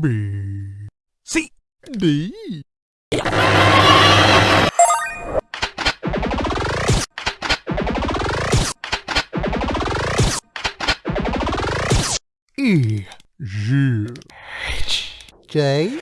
B. C. D. E. G. H J.